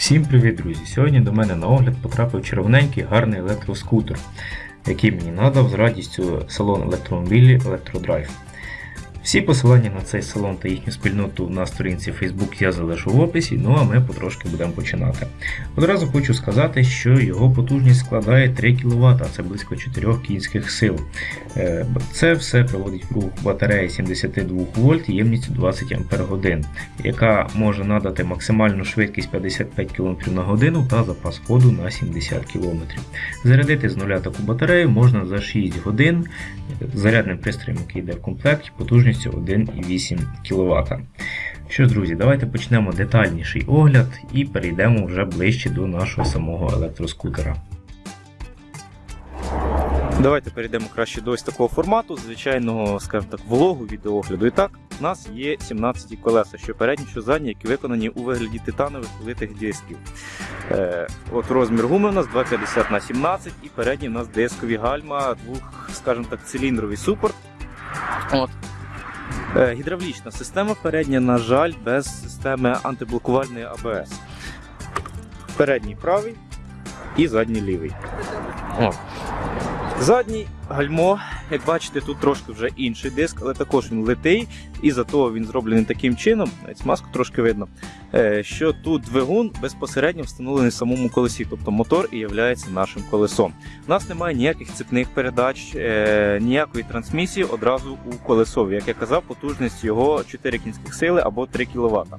Всім привіт, друзі! Сьогодні до мене на огляд потрапив червоненький гарний електроскутер, який мені надав з радістю салон електромобілі Електродрайв. Всі посилання на цей салон та їхню спільноту на сторінці Facebook я залишу в описі, ну а ми потрошки будемо починати. Одразу хочу сказати, що його потужність складає 3 кВт, а це близько 4 кінських сил. Е, Це все проводить в рух батарея 72 вольт ємністю 20 Ах, яка може надати максимальну швидкість 55 км на годину та запас ходу на 70 км. Зарядити з нуля таку батарею можна за 6 годин зарядним пристроєм, який йде в комплекті, потужністю 1,8 кВт. Що ж, друзі, давайте почнемо детальніший огляд і перейдемо вже ближче до нашого самого електроскутера. Давайте перейдемо краще до ось такого формату, звичайного, скажімо так, влогу відеоогляду. І так, у нас є 17 колеса, що передні, що задні, які виконані у вигляді титанових литих дисків. Е, от розмір гуми у нас 250 на 17 і передні у нас дискові гальма, двох, скажімо так, циліндровий супорт. От. Е, гідравлічна система передня, на жаль, без системи антиблокувальної АБС. Передній правий і задній лівий. О. Задній гальмо, як бачите, тут трошки вже інший диск, але також він литий, і зато він зроблений таким чином, навіть смазку трошки видно, е, що тут двигун безпосередньо встановлений в самому колесі, тобто мотор і є нашим колесом. У нас немає ніяких цепних передач, е, ніякої трансмісії одразу у колесові. Як я казав, потужність його 4 кінських сили або 3 кВт.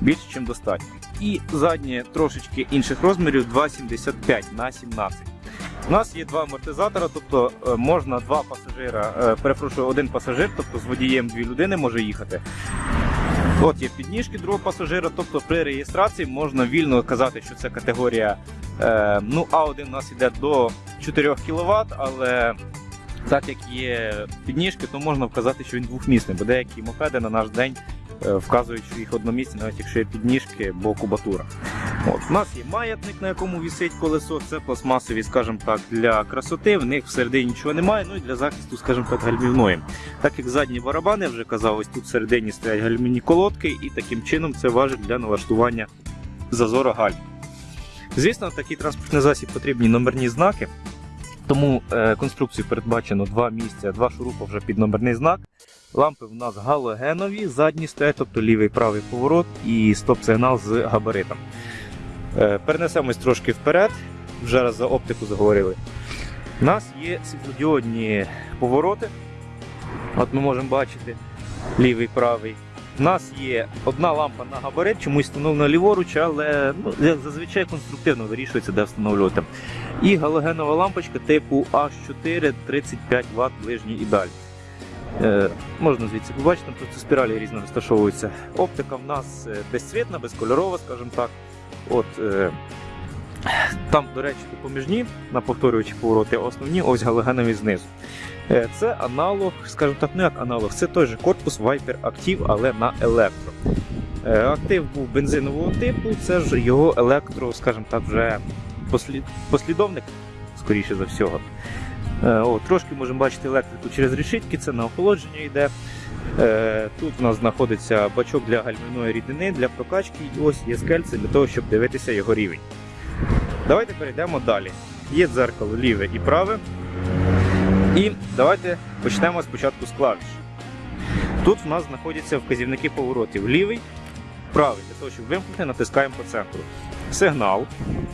Більше, ніж достатньо. І заднє трошечки інших розмірів 2,75 на 17. У нас є два амортизатора, тобто е, можна два пасажира, е, перепрошую, один пасажир, тобто з водієм дві людини може їхати. От є підніжки другого пасажира, тобто при реєстрації можна вільно казати, що це категорія е, ну, А1 у нас йде до 4 кВт, але так як є підніжки, то можна вказати, що він двохмісний, бо деякі мопеди на наш день вказують, що їх одномісні, навіть якщо є підніжки, бо кубатура. От, У нас є маятник, на якому висить колесо, це пластмасові, скажімо так, для красоти, в них всередині нічого немає, ну і для захисту, скажімо так, гальмівної. Так як задні барабани, вже казав, ось тут всередині стоять гальмівні колодки, і таким чином це важить для налаштування зазора гальм. Звісно, такий транспортний засіб потрібні номерні знаки, тому е, конструкцію передбачено два місця, два шурупа вже під номерний знак. Лампи в нас галогенові, задні стоять, тобто лівий правий поворот і стоп-сигнал з габаритом. Е, Перенесемось трошки вперед, вже раз за оптику заговорили. У нас є світлодіодні повороти. От ми можемо бачити лівий правий. У нас є одна лампа на габарит, чомусь встановлена ліворуч, але ну, зазвичай конструктивно вирішується, де встановлювати. І галогенова лампочка типу H4 35 Вт ближній і далі. Е, можна звідси побачити, просто спіралі різно розташовуються. Оптика в нас безцвітна, безкольорова, скажімо так. От, е, Там, до речі, допоміжні на повторюючі повороти, а основні ось галогенові знизу. Е, це аналог, скажімо так, не як аналог, це той же корпус Viper Active, але на електро. Е, Актив був бензинового типу, це ж його електро, скажімо так, вже послід... послідовник, скоріше за всього. Е, О, Трошки можемо бачити електрику через решітки, це на охолодження йде. Е, Тут у нас знаходиться бачок для гальмівної рідини, для прокачки, і ось є скельце для того, щоб дивитися його рівень. Давайте перейдемо далі. Є дзеркало ліве і праве. І давайте почнемо спочатку з клавіш. Тут в нас знаходяться вказівники поворотів лівий, правий, для того, щоб вимкнути, натискаємо по центру. Сигнал.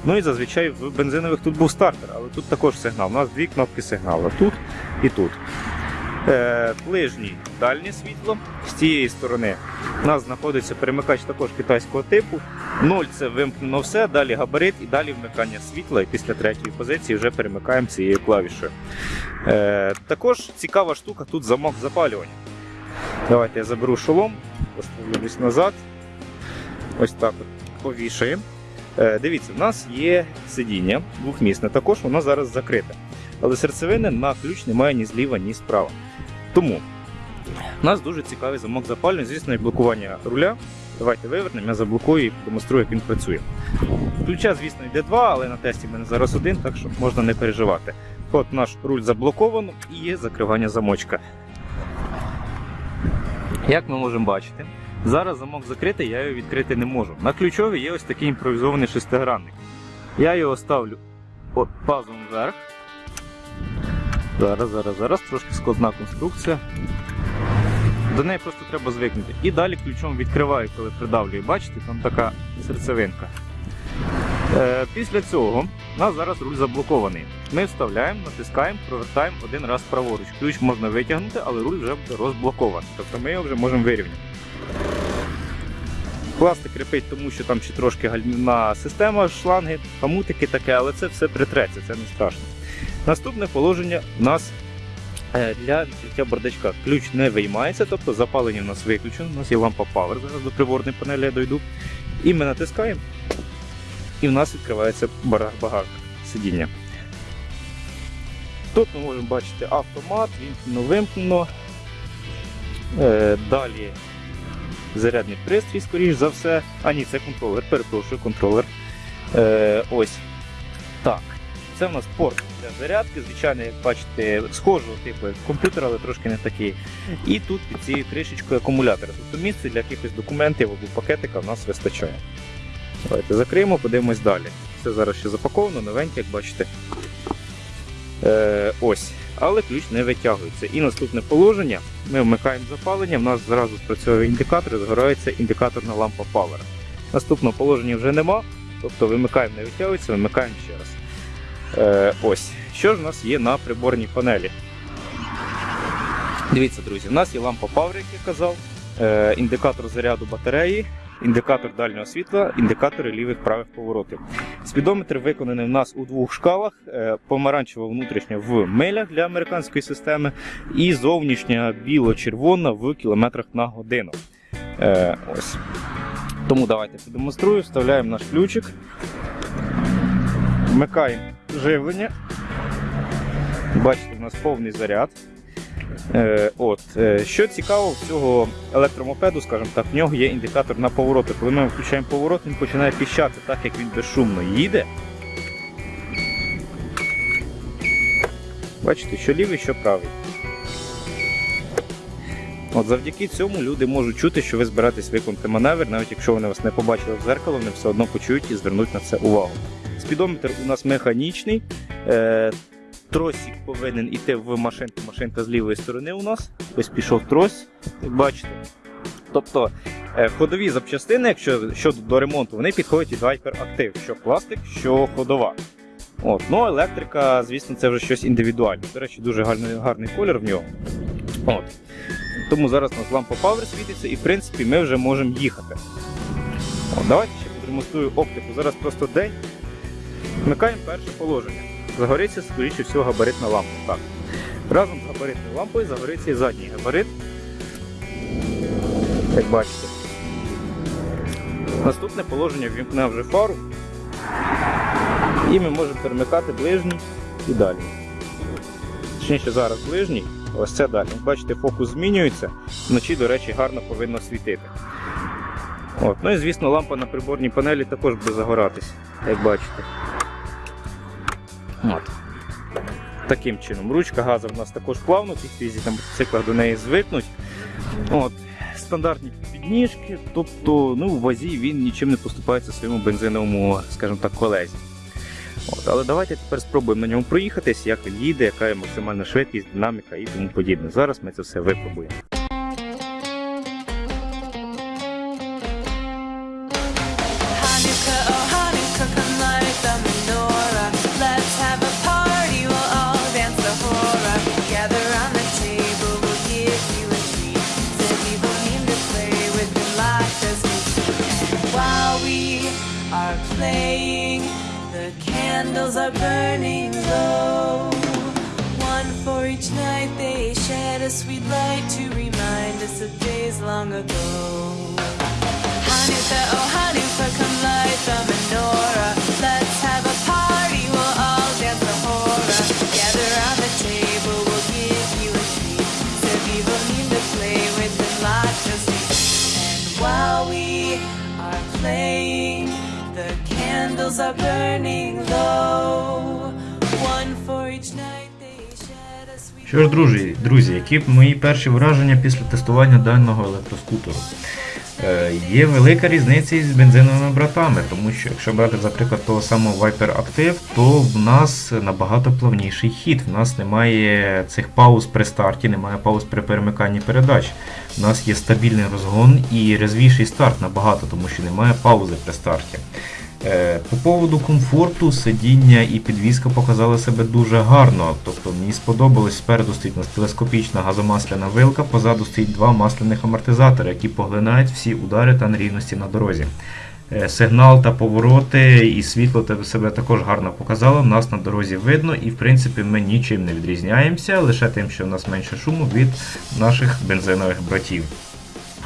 Ну і зазвичай в бензинових тут був стартер, але тут також сигнал. У нас дві кнопки сигналу тут і тут. Е, Ближній дальнє світло. З цієї сторони у нас знаходиться перемикач також китайського типу. 0 це вимкнено все, далі габарит і далі вмикання світла. І після третьої позиції вже перемикаємо цією клавішою. Е, Також цікава штука, тут замок запалювання. Давайте я заберу шолом, поставлюсь назад. Ось так от повішаємо. Е, Дивіться, в нас є сидіння двохмісне, також воно зараз закрите. Але серцевини на ключ немає ні зліва, ні справа. Тому нас дуже цікавий замок запалювання, звісно, і блокування руля. Давайте вивернемо, я заблокую і демонструю, як він працює. Ключа, звісно, йде два, але на тесті в мене зараз один, так що можна не переживати. От наш руль заблоковано і є закривання замочка. Як ми можемо бачити, Зараз замок закритий, я його відкрити не можу. На ключові є ось такий імпровізований шестигранник. Я його ставлю от пазом вверх. Зараз, зараз, зараз, трошки складна конструкція. До неї просто треба звикнути. І далі ключом відкриваю, коли придавлюю. Бачите, там така серцевинка. Е, після цього у нас зараз руль заблокований. Ми вставляємо, натискаємо, провертаємо один раз праворуч. Ключ можна витягнути, але руль вже буде розблокований. Тобто ми його вже можемо вирівняти. Пластик кріпить, тому що там ще трошки гальмівна система, шланги, хамутики таке, але це все притреться, це не страшно. Наступне положення у нас е, для відкриття бардачка. Ключ не виймається, тобто запалення в нас виключено. У нас є лампа Power, зараз до приборної панелі я дойду. І ми натискаємо, і в нас відкривається багажник сидіння. Тут ми можемо бачити автомат, вімкнено, вимкнено. Е, далі зарядний пристрій, скоріш за все. А ні, це контролер, перепрошую, контролер. Е, ось. Так. Це в нас порт для зарядки, звичайно, як бачите, схожого типу як комп'ютер, але трошки не такий. І тут під цією кришечкою акумулятор. Тобто місце для якихось документів або пакетика в нас вистачає. Давайте закриємо, подивимось далі. Це зараз ще запаковано, новеньке, як бачите. Е, ось. Але ключ не витягується. І наступне положення. Ми вмикаємо запалення, в нас зразу спрацьовує індикатор і згорається індикаторна лампа Power. Наступного положення вже нема, тобто вимикаємо, не витягується, вимикаємо ще раз. Е, ось. Що ж у нас є на приборній панелі? Дивіться, друзі, у нас є лампа Power, як я казав, е, індикатор заряду батареї, індикатор дальнього світла, індикатори лівих правих поворотів. Спідометр виконаний в нас у двох шкалах: е, помаранчева внутрішня в милях для американської системи, і зовнішня біло-червона в кілометрах на годину. Ось. Тому давайте продемонструю, вставляємо наш ключик, вмикаємо живлення. Бачите, у нас повний заряд. Е, от, е, що цікаво в цього електромопеду, скажімо так, в нього є індикатор на повороти. Коли ми включаємо поворот, він починає піщати, так як він безшумно їде. Бачите, що лівий, що правий. От завдяки цьому люди можуть чути, що ви збираєтесь виконати маневр, навіть якщо вони вас не побачили в зеркало, вони все одно почують і звернуть на це увагу. Спідометр у нас механічний. Е, тросик повинен іти в машинку. Машинка з лівої сторони у нас. Ось пішов трос, бачите. Тобто е, ходові запчастини, якщо щодо до ремонту, вони підходять від Hyperactive, що пластик, що ходова. От. Ну, електрика, звісно, це вже щось індивідуальне. До речі, дуже гарний, гарний колір в нього. От. Тому зараз у нас лампа Power світиться і в принципі ми вже можемо їхати. От, давайте ще продемонструю оптику. Зараз просто день. Вмикаємо перше положення. Загориться, скоріше всього, габаритна лампа. Так. Разом з габаритною лампою загориться і задній габарит. Як бачите. Наступне положення ввімкне вже фару. І ми можемо перемикати ближній і далі. Точніше, зараз ближній, ось це далі. Бачите, фокус змінюється. Вночі, до речі, гарно повинно світити. От. Ну і звісно, лампа на приборній панелі також буде загоратись, як бачите. От. Таким чином. Ручка газу в нас також плавно, хто їздить на мотоциклах до неї звикнуть. От. Стандартні підніжки, тобто ну, в вазі він нічим не поступається своєму бензиновому, скажімо так, колезі. От. Але давайте тепер спробуємо на ньому проїхатись, як він їде, яка є максимальна швидкість, динаміка і тому подібне. Зараз ми це все випробуємо. Are burning low. One for each night they shed a sweet light to remind us of days long ago. Hanukkah, oh Hanukkah, come light candles are burning low. One for each night they shed a sweet Що ж, друзі, друзі, які мої перші враження після тестування даного електроскутеру? Е, Є велика різниця із бензиновими братами, тому що якщо брати, за приклад того самого Viper Active, то в нас набагато плавніший хід. В нас немає цих пауз при старті, немає пауз при перемиканні передач. У нас є стабільний розгон і резвіший старт набагато, тому що немає паузи при старті. Е, По поводу комфорту, сидіння і підвізка показали себе дуже гарно. Тобто мені сподобалось, спереду стоїть у нас телескопічна газомасляна вилка, позаду стоїть два масляних амортизатори, які поглинають всі удари та нерівності на дорозі. Е, Сигнал та повороти і світло себе також гарно показало. Нас на дорозі видно, і в принципі ми нічим не відрізняємося, лише тим, що у нас менше шуму від наших бензинових братів.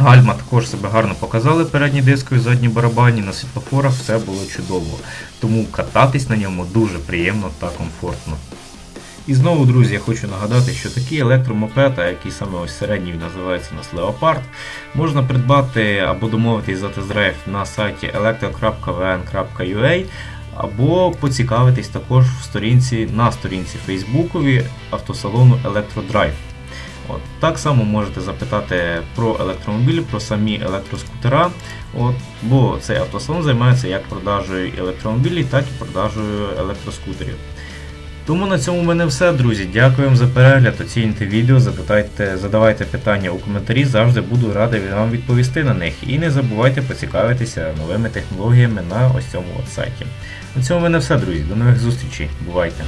Гальма також себе гарно показали передні дискові, задні барабані, на світлофорах все було чудово. Тому кататись на ньому дуже приємно та комфортно. І знову, друзі, я хочу нагадати, що такі електромопед, а який саме ось середній називається у нас Leopard, можна придбати або домовитись за тест-драйв на сайті electro.vn.ua або поцікавитись також в сторінці на сторінці Фейсбукові автосалону Electrodrive. От, так само можете запитати про електромобілі, про самі електроскутера. От, бо цей автосалон займається як продажею електромобілів, так і продажею електроскутерів. Тому на цьому в мене все, друзі. Дякую вам за перегляд. Оцінюйте відео, запитайте, задавайте питання у коментарі, завжди буду радий вам відповісти на них. І не забувайте поцікавитися новими технологіями на ось цьому сайті. На цьому в мене все, друзі. До нових зустрічей. Бувайте!